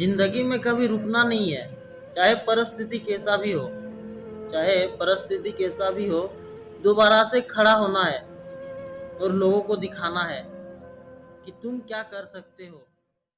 ज़िंदगी में कभी रुकना नहीं है, चाहे परिस्थिति कैसा भी हो, चाहे परिस्थिति कैसा भी हो, दोबारा से खड़ा होना है और लोगों को दिखाना है कि तुम क्या कर सकते हो।